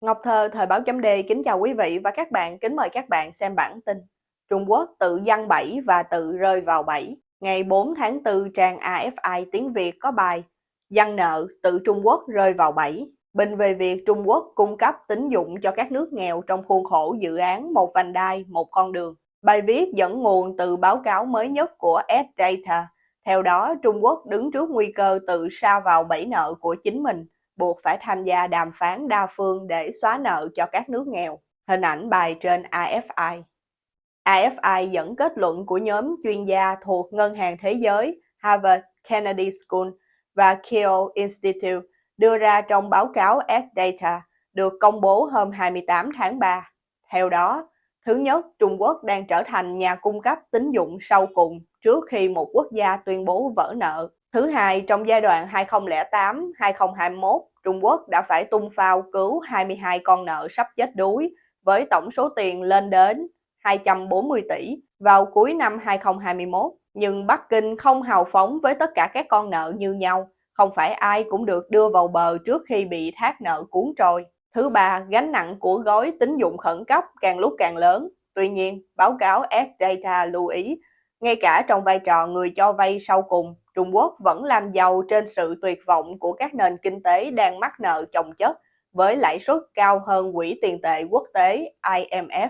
Ngọc Thơ, Thời báo chấm Đề kính chào quý vị và các bạn, kính mời các bạn xem bản tin. Trung Quốc tự giăng bẫy và tự rơi vào bẫy. Ngày 4 tháng 4, trang AFI tiếng Việt có bài Giăng nợ, tự Trung Quốc rơi vào bẫy. Bình về việc Trung Quốc cung cấp tín dụng cho các nước nghèo trong khuôn khổ dự án Một vành đai, một con đường. Bài viết dẫn nguồn từ báo cáo mới nhất của S-Data. Theo đó, Trung Quốc đứng trước nguy cơ tự sa vào bẫy nợ của chính mình buộc phải tham gia đàm phán đa phương để xóa nợ cho các nước nghèo. Hình ảnh bài trên AFI. AFI dẫn kết luận của nhóm chuyên gia thuộc Ngân hàng Thế giới, Harvard Kennedy School và Keio Institute đưa ra trong báo cáo S-Data được công bố hôm 28 tháng 3. Theo đó, thứ nhất, Trung Quốc đang trở thành nhà cung cấp tín dụng sau cùng trước khi một quốc gia tuyên bố vỡ nợ. Thứ hai, trong giai đoạn 2008-2021, Trung Quốc đã phải tung phao cứu 22 con nợ sắp chết đuối với tổng số tiền lên đến 240 tỷ vào cuối năm 2021. Nhưng Bắc Kinh không hào phóng với tất cả các con nợ như nhau, không phải ai cũng được đưa vào bờ trước khi bị thác nợ cuốn trôi. Thứ ba, gánh nặng của gói tín dụng khẩn cấp càng lúc càng lớn. Tuy nhiên, báo cáo S-Data lưu ý, ngay cả trong vai trò người cho vay sau cùng, Trung Quốc vẫn làm giàu trên sự tuyệt vọng của các nền kinh tế đang mắc nợ chồng chất với lãi suất cao hơn Quỹ tiền tệ quốc tế IMF.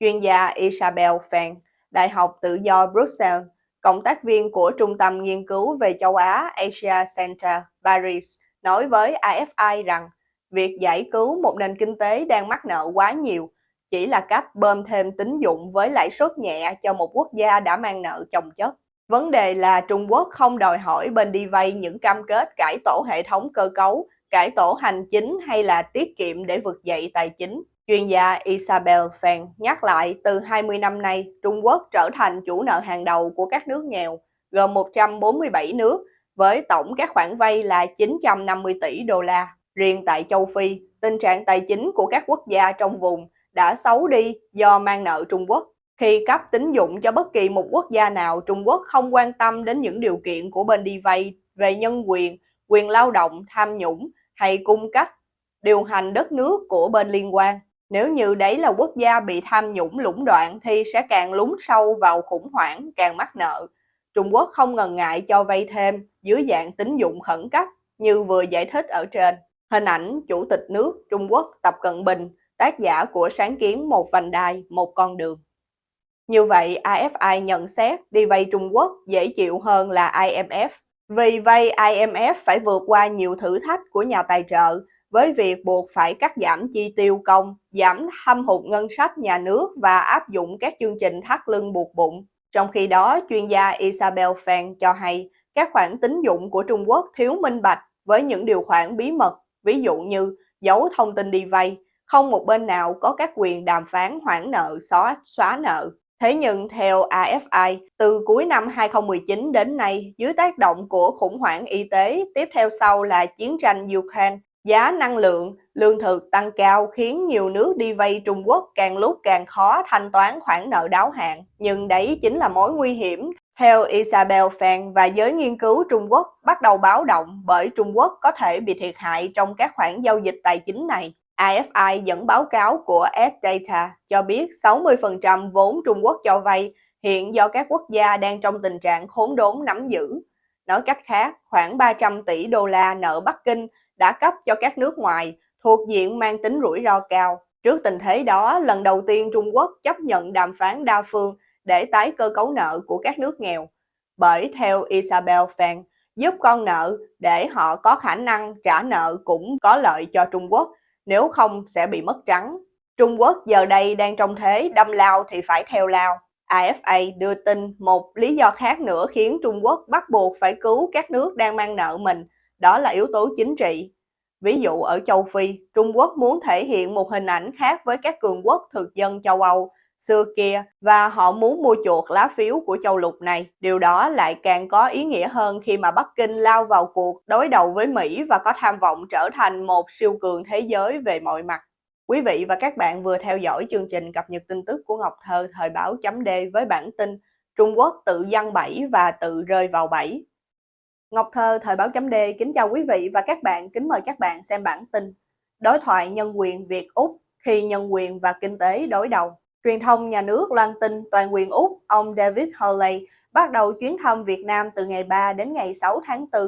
Chuyên gia Isabel Fan, Đại học Tự do Brussels, cộng tác viên của Trung tâm Nghiên cứu về châu Á Asia Center Paris, nói với AFI rằng việc giải cứu một nền kinh tế đang mắc nợ quá nhiều chỉ là cách bơm thêm tín dụng với lãi suất nhẹ cho một quốc gia đã mang nợ chồng chất. Vấn đề là Trung Quốc không đòi hỏi bên đi vay những cam kết cải tổ hệ thống cơ cấu, cải tổ hành chính hay là tiết kiệm để vực dậy tài chính. Chuyên gia Isabel Fan nhắc lại từ 20 năm nay, Trung Quốc trở thành chủ nợ hàng đầu của các nước nghèo, gồm 147 nước, với tổng các khoản vay là 950 tỷ đô la. Riêng tại châu Phi, tình trạng tài chính của các quốc gia trong vùng đã xấu đi do mang nợ Trung Quốc. Khi cấp tín dụng cho bất kỳ một quốc gia nào, Trung Quốc không quan tâm đến những điều kiện của bên đi vay về nhân quyền, quyền lao động, tham nhũng hay cung cách điều hành đất nước của bên liên quan. Nếu như đấy là quốc gia bị tham nhũng lũng đoạn thì sẽ càng lún sâu vào khủng hoảng, càng mắc nợ. Trung Quốc không ngần ngại cho vay thêm dưới dạng tín dụng khẩn cấp như vừa giải thích ở trên. Hình ảnh Chủ tịch nước Trung Quốc Tập Cận Bình, tác giả của sáng kiến Một vành đai, một con đường. Như vậy, AFI nhận xét đi vay Trung Quốc dễ chịu hơn là IMF. Vì vay IMF phải vượt qua nhiều thử thách của nhà tài trợ với việc buộc phải cắt giảm chi tiêu công, giảm thâm hụt ngân sách nhà nước và áp dụng các chương trình thắt lưng buộc bụng. Trong khi đó, chuyên gia Isabel Fan cho hay các khoản tín dụng của Trung Quốc thiếu minh bạch với những điều khoản bí mật, ví dụ như giấu thông tin đi vay, không một bên nào có các quyền đàm phán hoãn nợ xóa, xóa nợ. Thế nhưng theo AFI, từ cuối năm 2019 đến nay, dưới tác động của khủng hoảng y tế, tiếp theo sau là chiến tranh Ukraine, giá năng lượng, lương thực tăng cao khiến nhiều nước đi vay Trung Quốc càng lúc càng khó thanh toán khoản nợ đáo hạn. Nhưng đấy chính là mối nguy hiểm. Theo Isabel Fan và giới nghiên cứu Trung Quốc bắt đầu báo động bởi Trung Quốc có thể bị thiệt hại trong các khoản giao dịch tài chính này. AFI dẫn báo cáo của S-Data cho biết 60% vốn Trung Quốc cho vay hiện do các quốc gia đang trong tình trạng khốn đốn nắm giữ. Nói cách khác, khoảng 300 tỷ đô la nợ Bắc Kinh đã cấp cho các nước ngoài thuộc diện mang tính rủi ro cao. Trước tình thế đó, lần đầu tiên Trung Quốc chấp nhận đàm phán đa phương để tái cơ cấu nợ của các nước nghèo. Bởi theo Isabel Fan, giúp con nợ để họ có khả năng trả nợ cũng có lợi cho Trung Quốc nếu không sẽ bị mất trắng. Trung Quốc giờ đây đang trong thế đâm lao thì phải theo lao. AFA đưa tin một lý do khác nữa khiến Trung Quốc bắt buộc phải cứu các nước đang mang nợ mình, đó là yếu tố chính trị. Ví dụ ở châu Phi, Trung Quốc muốn thể hiện một hình ảnh khác với các cường quốc thực dân châu Âu xưa kia và họ muốn mua chuộc lá phiếu của châu lục này. Điều đó lại càng có ý nghĩa hơn khi mà Bắc Kinh lao vào cuộc đối đầu với Mỹ và có tham vọng trở thành một siêu cường thế giới về mọi mặt. Quý vị và các bạn vừa theo dõi chương trình cập nhật tin tức của Ngọc Thơ thời báo chấm D với bản tin Trung Quốc tự dăng bẫy và tự rơi vào bẫy. Ngọc Thơ thời báo chấm D kính chào quý vị và các bạn, kính mời các bạn xem bản tin đối thoại nhân quyền Việt-Úc khi nhân quyền và kinh tế đối đầu. Truyền thông nhà nước loan tin toàn quyền Úc, ông David Hurley, bắt đầu chuyến thăm Việt Nam từ ngày 3 đến ngày 6 tháng 4.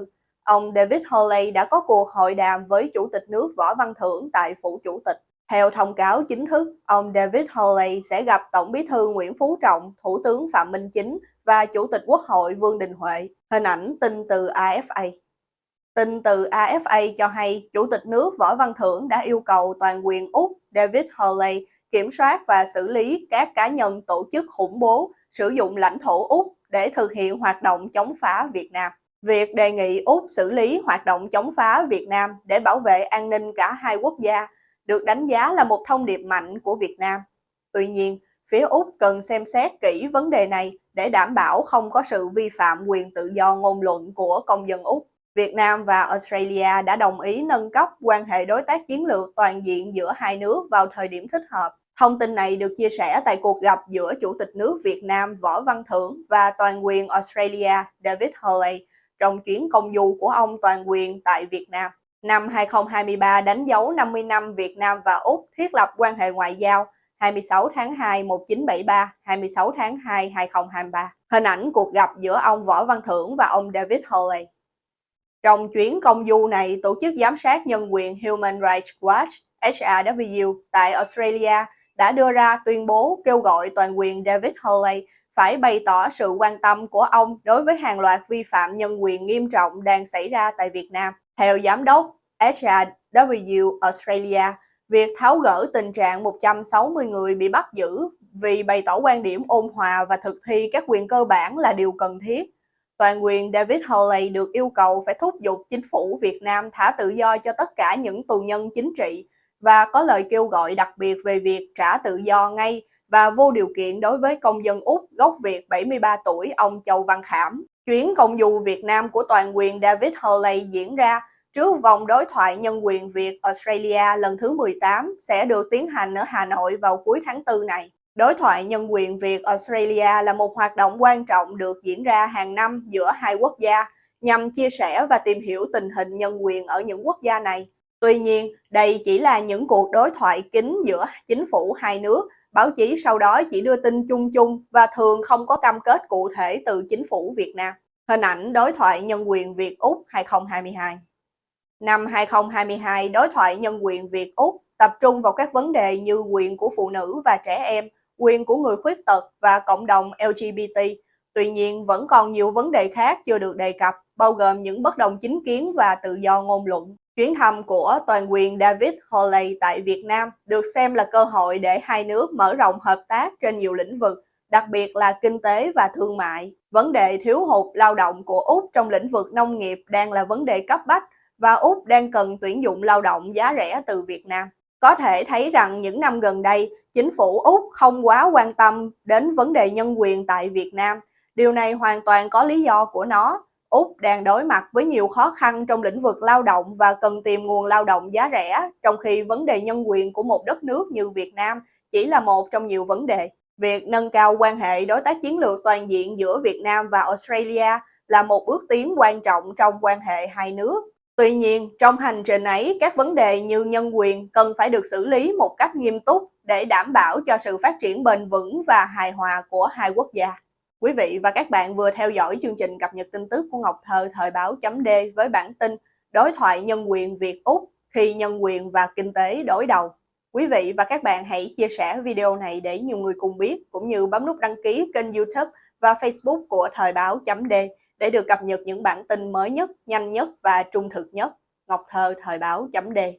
Ông David Hurley đã có cuộc hội đàm với Chủ tịch nước Võ Văn Thưởng tại Phủ Chủ tịch. Theo thông cáo chính thức, ông David Hurley sẽ gặp Tổng bí thư Nguyễn Phú Trọng, Thủ tướng Phạm Minh Chính và Chủ tịch Quốc hội Vương Đình Huệ. Hình ảnh tin từ AFA. Tin từ AFA cho hay Chủ tịch nước Võ Văn Thưởng đã yêu cầu toàn quyền Úc David Hurley kiểm soát và xử lý các cá nhân tổ chức khủng bố sử dụng lãnh thổ Úc để thực hiện hoạt động chống phá Việt Nam. Việc đề nghị Úc xử lý hoạt động chống phá Việt Nam để bảo vệ an ninh cả hai quốc gia được đánh giá là một thông điệp mạnh của Việt Nam. Tuy nhiên, phía Úc cần xem xét kỹ vấn đề này để đảm bảo không có sự vi phạm quyền tự do ngôn luận của công dân Úc. Việt Nam và Australia đã đồng ý nâng cấp quan hệ đối tác chiến lược toàn diện giữa hai nước vào thời điểm thích hợp. Thông tin này được chia sẻ tại cuộc gặp giữa Chủ tịch nước Việt Nam Võ Văn Thưởng và toàn quyền Australia David Hurley trong chuyến công du của ông toàn quyền tại Việt Nam. Năm 2023 đánh dấu 50 năm Việt Nam và Úc thiết lập quan hệ ngoại giao 26 tháng 2 1973, 26 tháng 2 2023. Hình ảnh cuộc gặp giữa ông Võ Văn Thưởng và ông David Hurley. Trong chuyến công du này, Tổ chức Giám sát Nhân quyền Human Rights Watch HRW tại Australia đã đưa ra tuyên bố kêu gọi toàn quyền David Hurley phải bày tỏ sự quan tâm của ông đối với hàng loạt vi phạm nhân quyền nghiêm trọng đang xảy ra tại Việt Nam. Theo Giám đốc HRW Australia, việc tháo gỡ tình trạng 160 người bị bắt giữ vì bày tỏ quan điểm ôn hòa và thực thi các quyền cơ bản là điều cần thiết. Toàn quyền David Hurley được yêu cầu phải thúc giục chính phủ Việt Nam thả tự do cho tất cả những tù nhân chính trị và có lời kêu gọi đặc biệt về việc trả tự do ngay và vô điều kiện đối với công dân Úc gốc Việt 73 tuổi, ông Châu Văn Khảm. Chuyến công du Việt Nam của toàn quyền David Hurley diễn ra trước vòng đối thoại nhân quyền Việt Australia lần thứ 18 sẽ được tiến hành ở Hà Nội vào cuối tháng 4 này. Đối thoại nhân quyền Việt Australia là một hoạt động quan trọng được diễn ra hàng năm giữa hai quốc gia nhằm chia sẻ và tìm hiểu tình hình nhân quyền ở những quốc gia này. Tuy nhiên, đây chỉ là những cuộc đối thoại kín giữa chính phủ hai nước, báo chí sau đó chỉ đưa tin chung chung và thường không có cam kết cụ thể từ chính phủ Việt Nam. Hình ảnh đối thoại nhân quyền Việt-Úc 2022 Năm 2022, đối thoại nhân quyền Việt-Úc tập trung vào các vấn đề như quyền của phụ nữ và trẻ em, quyền của người khuyết tật và cộng đồng LGBT. Tuy nhiên, vẫn còn nhiều vấn đề khác chưa được đề cập, bao gồm những bất đồng chính kiến và tự do ngôn luận. Chuyến thăm của toàn quyền David Hawley tại Việt Nam được xem là cơ hội để hai nước mở rộng hợp tác trên nhiều lĩnh vực, đặc biệt là kinh tế và thương mại. Vấn đề thiếu hụt lao động của Úc trong lĩnh vực nông nghiệp đang là vấn đề cấp bách và Úc đang cần tuyển dụng lao động giá rẻ từ Việt Nam. Có thể thấy rằng những năm gần đây, chính phủ Úc không quá quan tâm đến vấn đề nhân quyền tại Việt Nam. Điều này hoàn toàn có lý do của nó. Úc đang đối mặt với nhiều khó khăn trong lĩnh vực lao động và cần tìm nguồn lao động giá rẻ, trong khi vấn đề nhân quyền của một đất nước như Việt Nam chỉ là một trong nhiều vấn đề. Việc nâng cao quan hệ đối tác chiến lược toàn diện giữa Việt Nam và Australia là một bước tiến quan trọng trong quan hệ hai nước. Tuy nhiên, trong hành trình ấy, các vấn đề như nhân quyền cần phải được xử lý một cách nghiêm túc để đảm bảo cho sự phát triển bền vững và hài hòa của hai quốc gia. Quý vị và các bạn vừa theo dõi chương trình cập nhật tin tức của Ngọc Thơ thời báo chấm D với bản tin Đối thoại nhân quyền Việt-Úc khi nhân quyền và kinh tế đối đầu. Quý vị và các bạn hãy chia sẻ video này để nhiều người cùng biết, cũng như bấm nút đăng ký kênh youtube và facebook của thời báo chấm D để được cập nhật những bản tin mới nhất, nhanh nhất và trung thực nhất. Ngọc Thơ Thời báo chấm đề.